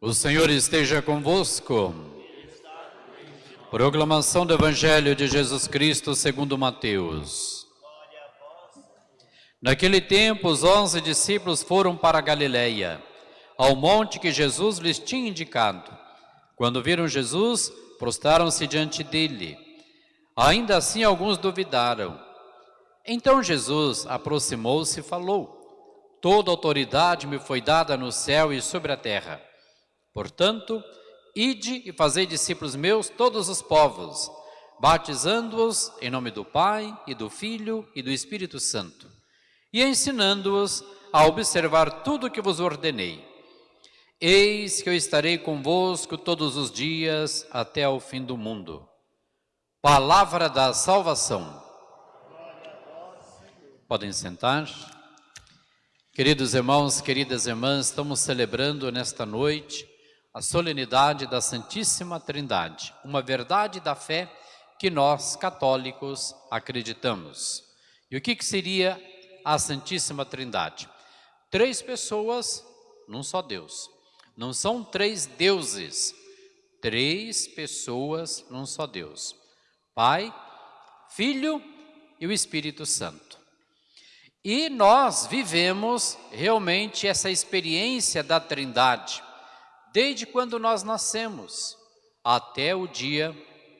O Senhor esteja convosco. Proclamação do Evangelho de Jesus Cristo segundo Mateus. Naquele tempo, os onze discípulos foram para Galiléia, ao monte que Jesus lhes tinha indicado. Quando viram Jesus, prostraram-se diante dele. Ainda assim, alguns duvidaram. Então Jesus aproximou-se e falou: Toda autoridade me foi dada no céu e sobre a terra. Portanto, ide e fazei discípulos meus todos os povos, batizando-os em nome do Pai e do Filho e do Espírito Santo, e ensinando-os a observar tudo o que vos ordenei. Eis que eu estarei convosco todos os dias até ao fim do mundo. Palavra da salvação. Podem sentar. Queridos irmãos, queridas irmãs, estamos celebrando nesta noite a solenidade da Santíssima Trindade, uma verdade da fé que nós, católicos, acreditamos. E o que, que seria a Santíssima Trindade? Três pessoas num só Deus. Não são três deuses, três pessoas num só Deus. Pai, Filho e o Espírito Santo. E nós vivemos realmente essa experiência da Trindade desde quando nós nascemos até o dia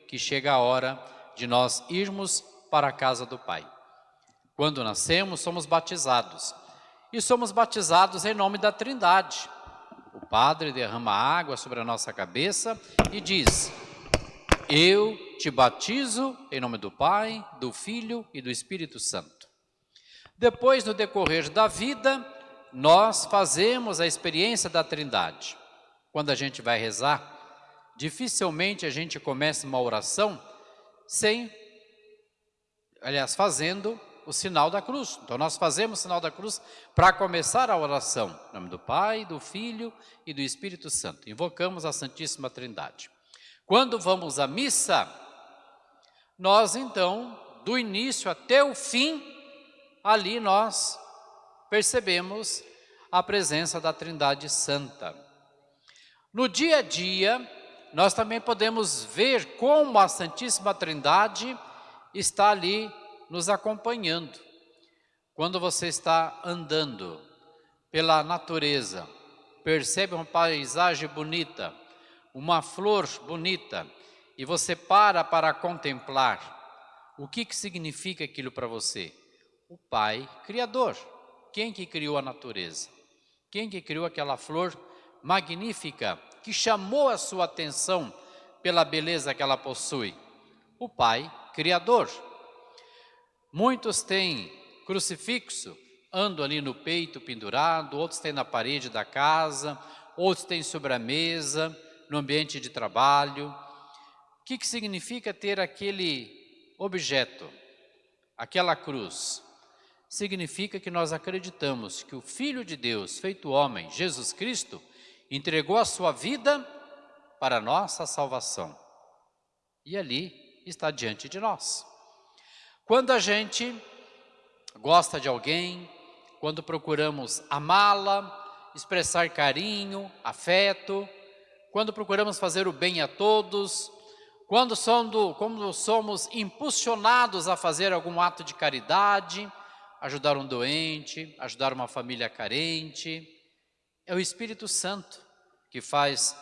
que chega a hora de nós irmos para a casa do Pai. Quando nascemos, somos batizados. E somos batizados em nome da Trindade. O Padre derrama água sobre a nossa cabeça e diz: Eu te batizo em nome do Pai, do Filho e do Espírito Santo. Depois, no decorrer da vida, nós fazemos a experiência da Trindade quando a gente vai rezar, dificilmente a gente começa uma oração sem, aliás, fazendo o sinal da cruz. Então nós fazemos o sinal da cruz para começar a oração. Em nome do Pai, do Filho e do Espírito Santo. Invocamos a Santíssima Trindade. Quando vamos à missa, nós então, do início até o fim, ali nós percebemos a presença da Trindade Santa. No dia a dia, nós também podemos ver como a Santíssima Trindade está ali nos acompanhando. Quando você está andando pela natureza, percebe uma paisagem bonita, uma flor bonita, e você para para contemplar, o que, que significa aquilo para você? O Pai Criador. Quem que criou a natureza? Quem que criou aquela flor magnífica que chamou a sua atenção pela beleza que ela possui? O Pai Criador. Muitos têm crucifixo, andam ali no peito pendurado, outros têm na parede da casa, outros têm sobre a mesa, no ambiente de trabalho. O que, que significa ter aquele objeto, aquela cruz? Significa que nós acreditamos que o Filho de Deus, feito homem, Jesus Cristo, entregou a sua vida para a nossa salvação. E ali está diante de nós. Quando a gente gosta de alguém, quando procuramos amá-la, expressar carinho, afeto, quando procuramos fazer o bem a todos, quando somos, somos impulsionados a fazer algum ato de caridade, ajudar um doente, ajudar uma família carente, é o Espírito Santo que faz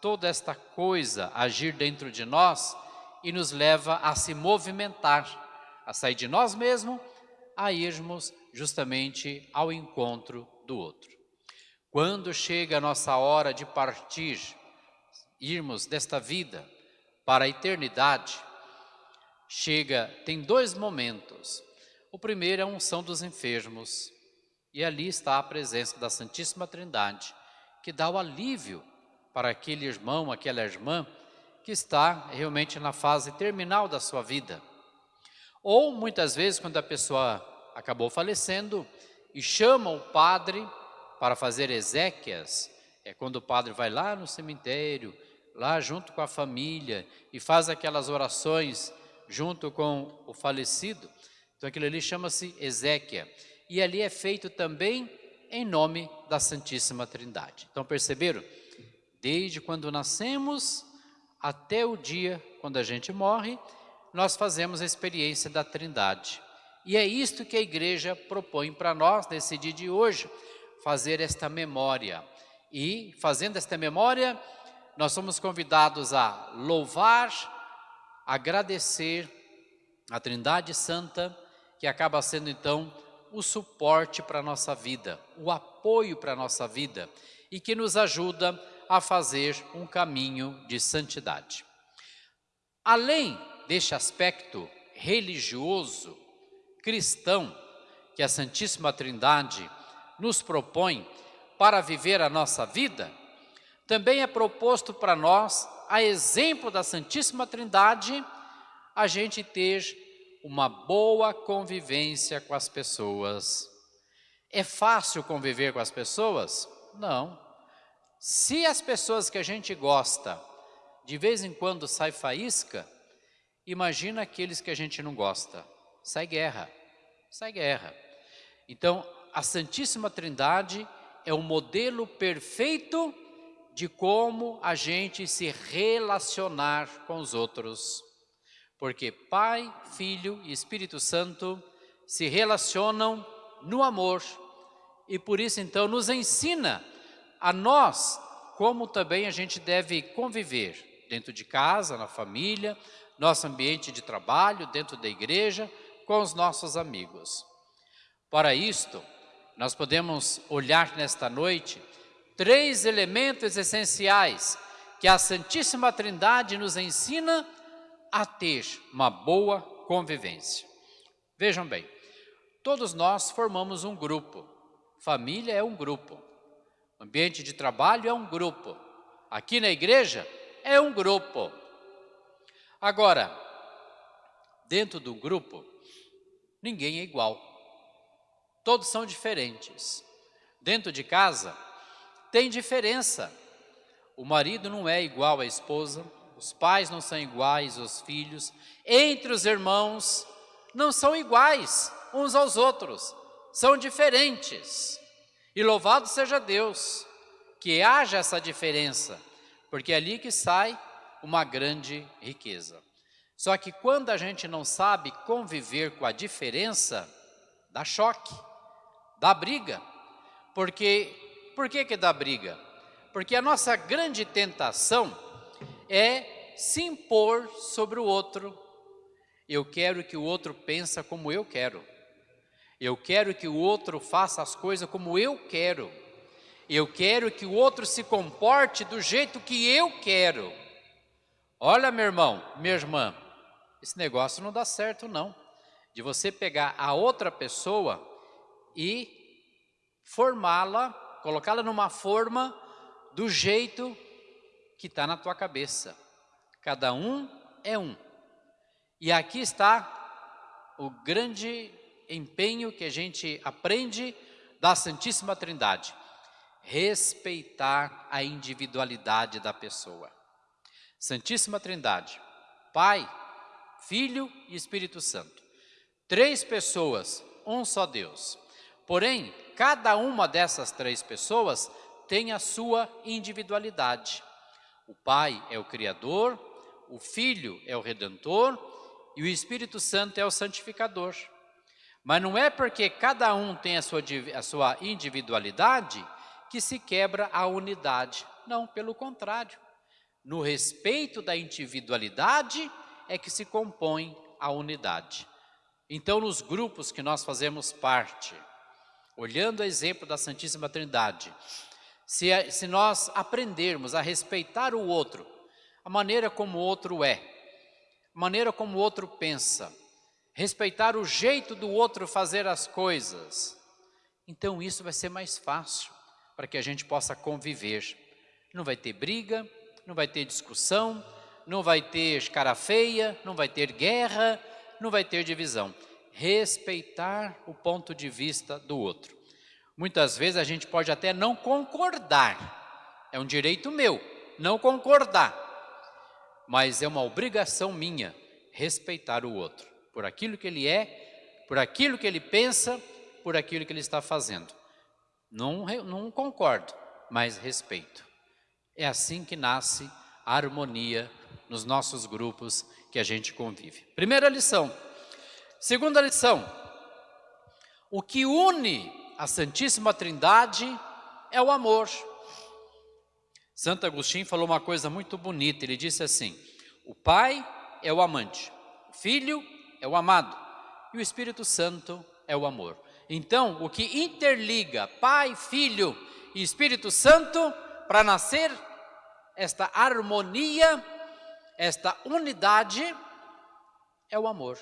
toda esta coisa agir dentro de nós e nos leva a se movimentar, a sair de nós mesmos, a irmos justamente ao encontro do outro. Quando chega a nossa hora de partir, irmos desta vida para a eternidade, chega, tem dois momentos. O primeiro é a unção dos enfermos, e ali está a presença da Santíssima Trindade, que dá o alívio para aquele irmão, aquela irmã que está realmente na fase terminal da sua vida. Ou muitas vezes quando a pessoa acabou falecendo e chama o padre para fazer exéquias, é quando o padre vai lá no cemitério, lá junto com a família e faz aquelas orações junto com o falecido. Então aquilo ali chama-se exéquia e ali é feito também em nome da Santíssima Trindade. Então perceberam? Desde quando nascemos até o dia quando a gente morre, nós fazemos a experiência da Trindade. E é isto que a igreja propõe para nós nesse dia de hoje, fazer esta memória. E fazendo esta memória, nós somos convidados a louvar, agradecer a Trindade Santa, que acaba sendo então o suporte para a nossa vida, o apoio para a nossa vida e que nos ajuda a fazer um caminho de santidade. Além deste aspecto religioso, cristão, que a Santíssima Trindade nos propõe para viver a nossa vida, também é proposto para nós, a exemplo da Santíssima Trindade, a gente ter uma boa convivência com as pessoas. É fácil conviver com as pessoas? Não. Se as pessoas que a gente gosta, de vez em quando sai faísca, imagina aqueles que a gente não gosta. Sai guerra, sai guerra. Então, a Santíssima Trindade é o modelo perfeito de como a gente se relacionar com os outros. Porque Pai, Filho e Espírito Santo se relacionam no amor e por isso então nos ensina a nós como também a gente deve conviver dentro de casa, na família, nosso ambiente de trabalho, dentro da igreja, com os nossos amigos. Para isto, nós podemos olhar nesta noite três elementos essenciais que a Santíssima Trindade nos ensina a ter uma boa convivência. Vejam bem, todos nós formamos um grupo, família é um grupo, ambiente de trabalho é um grupo, aqui na igreja é um grupo. Agora, dentro do grupo, ninguém é igual, todos são diferentes. Dentro de casa, tem diferença. O marido não é igual à esposa, os pais não são iguais aos filhos, entre os irmãos não são iguais uns aos outros, são diferentes. E louvado seja Deus que haja essa diferença, porque é ali que sai uma grande riqueza. Só que quando a gente não sabe conviver com a diferença, dá choque, dá briga, porque por que que dá briga? Porque a nossa grande tentação é se impor sobre o outro. Eu quero que o outro pensa como eu quero. Eu quero que o outro faça as coisas como eu quero. Eu quero que o outro se comporte do jeito que eu quero. Olha, meu irmão, minha irmã, esse negócio não dá certo não. De você pegar a outra pessoa e formá-la colocá-la numa forma do jeito que está na tua cabeça. Cada um é um. E aqui está o grande empenho que a gente aprende da Santíssima Trindade. Respeitar a individualidade da pessoa. Santíssima Trindade, Pai, Filho e Espírito Santo. Três pessoas, um só Deus. Porém, cada uma dessas três pessoas tem a sua individualidade. O Pai é o Criador, o Filho é o Redentor e o Espírito Santo é o Santificador. Mas não é porque cada um tem a sua, a sua individualidade que se quebra a unidade. Não, pelo contrário. No respeito da individualidade é que se compõe a unidade. Então, nos grupos que nós fazemos parte, olhando o exemplo da Santíssima Trindade, se, se nós aprendermos a respeitar o outro, a maneira como o outro é, a maneira como o outro pensa, respeitar o jeito do outro fazer as coisas, então isso vai ser mais fácil para que a gente possa conviver. Não vai ter briga, não vai ter discussão, não vai ter cara feia, não vai ter guerra, não vai ter divisão. Respeitar o ponto de vista do outro. Muitas vezes a gente pode até não concordar, é um direito meu não concordar, mas é uma obrigação minha respeitar o outro, por aquilo que ele é, por aquilo que ele pensa, por aquilo que ele está fazendo. Não, não concordo, mas respeito. É assim que nasce a harmonia nos nossos grupos que a gente convive. Primeira lição. Segunda lição. O que une a Santíssima Trindade é o amor. Santo Agostinho falou uma coisa muito bonita, ele disse assim: o Pai é o amante, o Filho é o amado e o Espírito Santo é o amor. Então, o que interliga Pai, Filho e Espírito Santo para nascer esta harmonia, esta unidade, é o amor.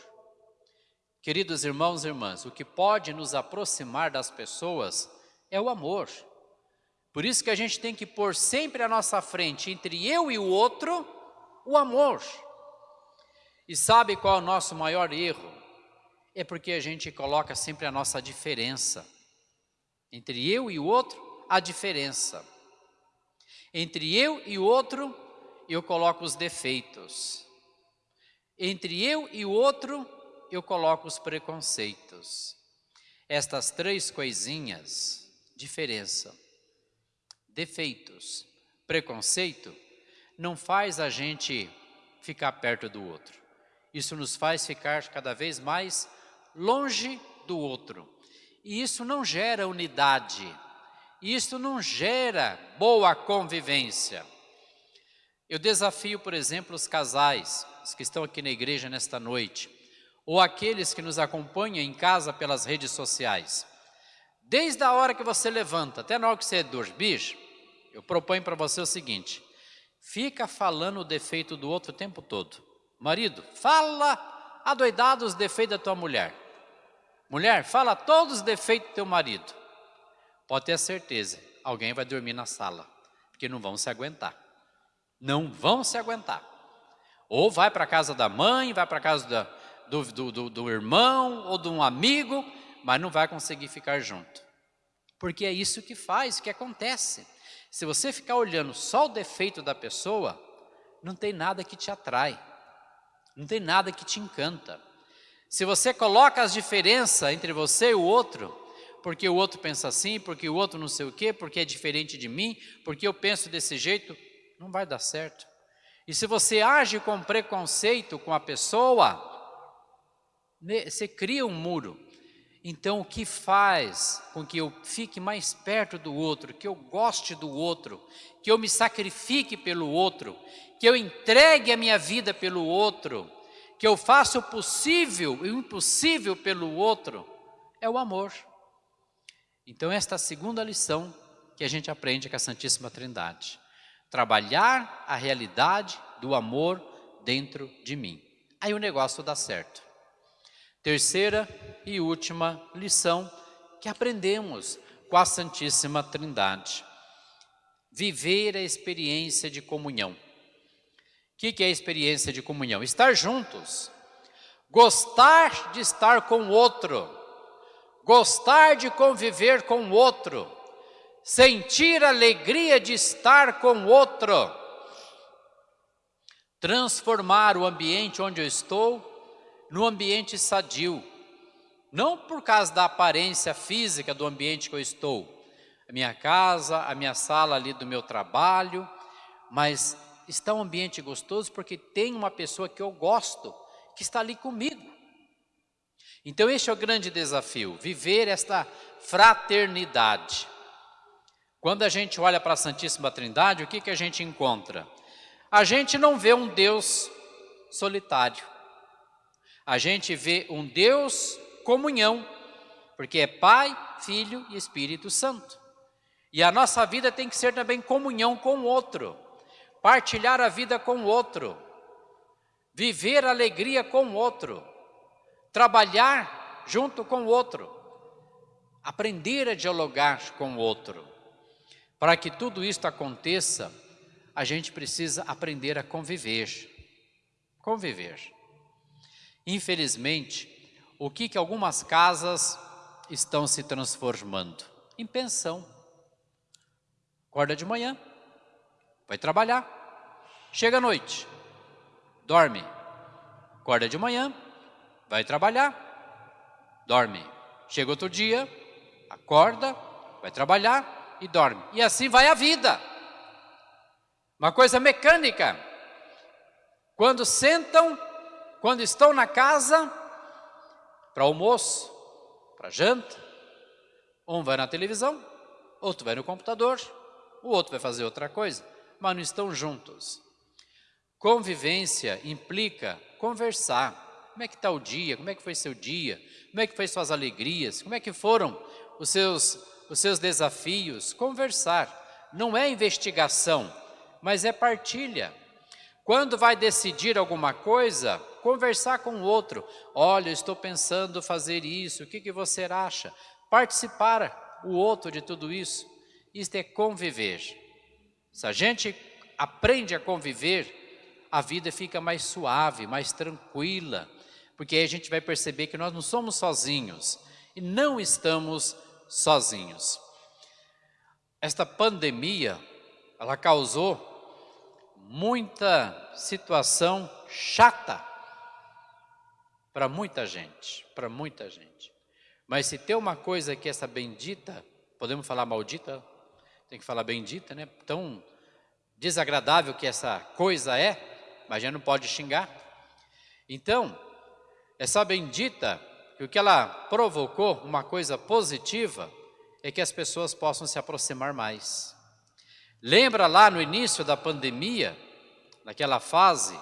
Queridos irmãos e irmãs, o que pode nos aproximar das pessoas é o amor. Por isso que a gente tem que pôr sempre à nossa frente, entre eu e o outro, o amor. E sabe qual é o nosso maior erro? É porque a gente coloca sempre a nossa diferença. Entre eu e o outro, a diferença. Entre eu e o outro, eu coloco os defeitos. Entre eu e o outro, eu coloco os preconceitos. Estas três coisinhas, diferença, defeitos, preconceito, não faz a gente ficar perto do outro. Isso nos faz ficar cada vez mais longe do outro. E isso não gera unidade. Isso não gera boa convivência. Eu desafio, por exemplo, os casais, os que estão aqui na igreja nesta noite, ou aqueles que nos acompanham em casa pelas redes sociais. Desde a hora que você levanta até na hora que você dormir, eu proponho para você o seguinte, fica falando o defeito do outro o tempo todo. Marido, fala adoidado os defeitos da tua mulher. Mulher, fala todos os defeitos do teu marido. Pode ter certeza, alguém vai dormir na sala, porque não vão se aguentar. Não vão se aguentar. Ou vai para a casa da mãe, vai para a casa da, do, do, do, do irmão ou de um amigo, mas não vai conseguir ficar junto. Porque é isso que faz, que acontece. Se você ficar olhando só o defeito da pessoa, não tem nada que te atrai, não tem nada que te encanta. Se você coloca as diferenças entre você e o outro, porque o outro pensa assim, porque o outro não sei o quê, porque é diferente de mim, porque eu penso desse jeito, não vai dar certo. E se você age com preconceito com a pessoa, você cria um muro. Então, o que faz com que eu fique mais perto do outro, que eu goste do outro, que eu me sacrifique pelo outro, que eu entregue a minha vida pelo outro, que eu faça o possível e o impossível pelo outro, é o amor. Então, esta é a segunda lição que a gente aprende com a Santíssima Trindade. Trabalhar a realidade do amor dentro de mim. Aí o negócio dá certo. Terceira e última lição que aprendemos com a Santíssima Trindade. Viver a experiência de comunhão. O que, é a experiência de comunhão? Estar juntos. Gostar de estar com o outro. Gostar de conviver com o outro. Sentir a alegria de estar com o outro. Transformar o ambiente onde eu estou no ambiente sadio, não por causa da aparência física do ambiente que eu estou, a minha casa, a minha sala ali do meu trabalho, mas está um ambiente gostoso porque tem uma pessoa que eu gosto, que está ali comigo. Então este é o grande desafio, viver esta fraternidade. Quando a gente olha para a Santíssima Trindade, o que, que a gente encontra? A gente não vê um Deus solitário a gente vê um Deus comunhão, porque é Pai, Filho e Espírito Santo. E a nossa vida tem que ser também comunhão com o outro, partilhar a vida com o outro, viver alegria com o outro, trabalhar junto com o outro, aprender a dialogar com o outro. Para que tudo isto aconteça, a gente precisa aprender a conviver. Conviver. Infelizmente, o que, que algumas casas estão se transformando? Em pensão. Acorda de manhã, vai trabalhar, chega à noite, dorme. Acorda de manhã, vai trabalhar, dorme. Chega outro dia, acorda, vai trabalhar e dorme. E assim vai a vida. Uma coisa mecânica. Quando sentam, quando estão na casa, para almoço, para janta, um vai na televisão, outro vai no computador, o outro vai fazer outra coisa, mas não estão juntos. Convivência implica conversar. Como é que está o dia? Como é que foi seu dia? Como é que foi suas alegrias? Como é que foram os seus, os seus desafios? Conversar. Não é investigação, mas é partilha. Quando vai decidir alguma coisa, conversar com o outro. Olha, estou pensando fazer isso, o que, que você acha? Participar o outro de tudo isso. Isto é conviver. Se a gente aprende a conviver, a vida fica mais suave, mais tranquila, porque aí a gente vai perceber que nós não somos sozinhos e não estamos sozinhos. Esta pandemia, ela causou muita situação chata para muita gente, para muita gente. Mas se tem uma coisa que essa bendita, podemos falar maldita? Tem que falar bendita, né? Tão desagradável que essa coisa é, mas já não pode xingar. Então, essa bendita, o que ela provocou, uma coisa positiva, é que as pessoas possam se aproximar mais. Lembra lá no início da pandemia, naquela fase,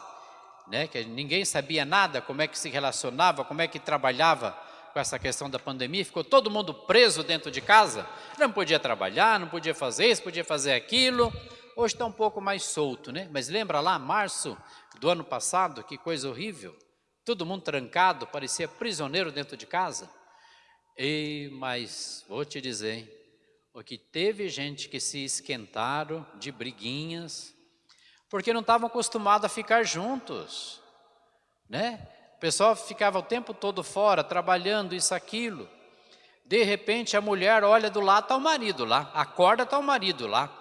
né, que ninguém sabia nada, como é que se relacionava, como é que trabalhava com essa questão da pandemia, ficou todo mundo preso dentro de casa, não podia trabalhar, não podia fazer isso, podia fazer aquilo, Hoje está um pouco mais solto, né? Mas lembra lá, março do ano passado, que coisa horrível. Todo mundo trancado, parecia prisioneiro dentro de casa. E, mas vou te dizer, hein? O que teve gente que se esquentaram de briguinhas, porque não estavam acostumados a ficar juntos, né? O pessoal ficava o tempo todo fora, trabalhando isso, aquilo. De repente a mulher olha do lado, está o marido lá, acorda, está o marido lá.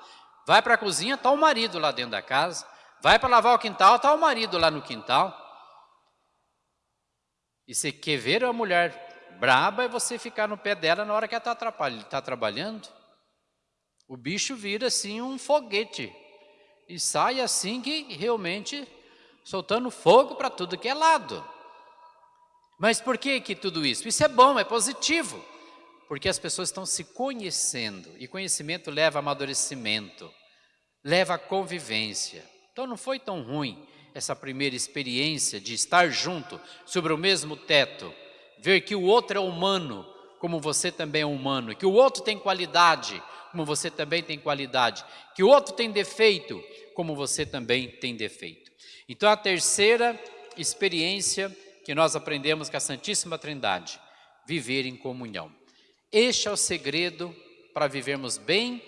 Vai para a cozinha, está o marido lá dentro da casa. Vai para lavar o quintal, está o marido lá no quintal. E você quer ver a mulher braba e você ficar no pé dela na hora que ela está tá trabalhando. O bicho vira assim um foguete. E sai assim que realmente soltando fogo para tudo que é lado. Mas por que, que tudo isso? Isso é bom, é positivo. Porque as pessoas estão se conhecendo. E conhecimento leva a amadurecimento leva à convivência. Então não foi tão ruim essa primeira experiência de estar junto, sobre o mesmo teto, ver que o outro é humano, como você também é humano, que o outro tem qualidade, como você também tem qualidade, que o outro tem defeito, como você também tem defeito. Então a terceira experiência que nós aprendemos com a Santíssima Trindade, viver em comunhão. Este é o segredo para vivermos bem,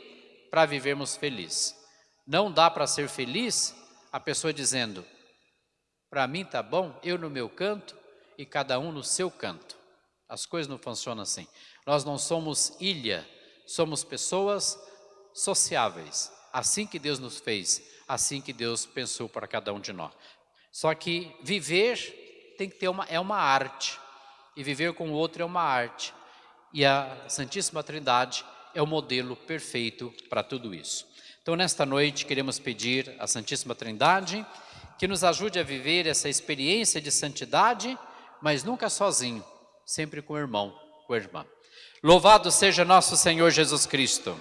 para vivermos felizes. Não dá para ser feliz a pessoa dizendo, para mim tá bom, eu no meu canto e cada um no seu canto. As coisas não funcionam assim. Nós não somos ilha, somos pessoas sociáveis. Assim que Deus nos fez, assim que Deus pensou para cada um de nós. Só que viver tem que ter uma, é uma arte. E viver com o outro é uma arte. E a Santíssima Trindade é o modelo perfeito para tudo isso. Então, nesta noite, queremos pedir à Santíssima Trindade que nos ajude a viver essa experiência de santidade, mas nunca sozinho, sempre com o irmão, com a irmã. Louvado seja nosso Senhor Jesus Cristo.